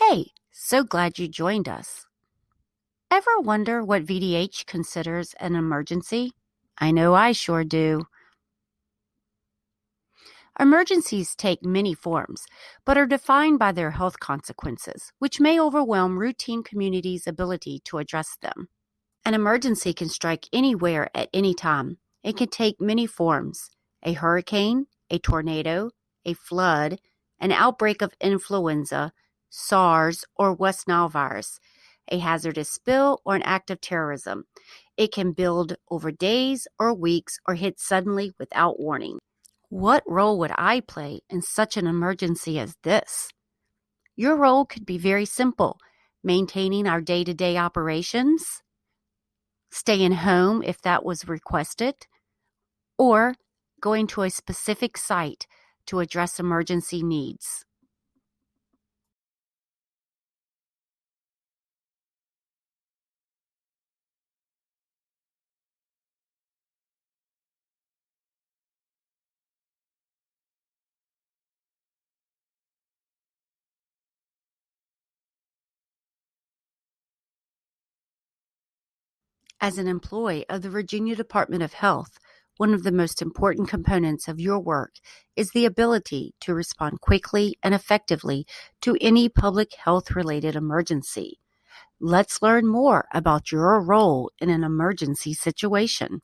Hey, so glad you joined us. Ever wonder what VDH considers an emergency? I know I sure do. Emergencies take many forms, but are defined by their health consequences, which may overwhelm routine communities' ability to address them. An emergency can strike anywhere at any time. It can take many forms a hurricane, a tornado, a flood, an outbreak of influenza, SARS, or West Nile virus, a hazardous spill, or an act of terrorism. It can build over days or weeks or hit suddenly without warning. What role would I play in such an emergency as this? Your role could be very simple maintaining our day to day operations, staying home if that was requested, or going to a specific site to address emergency needs. As an employee of the Virginia Department of Health, one of the most important components of your work is the ability to respond quickly and effectively to any public health related emergency. Let's learn more about your role in an emergency situation.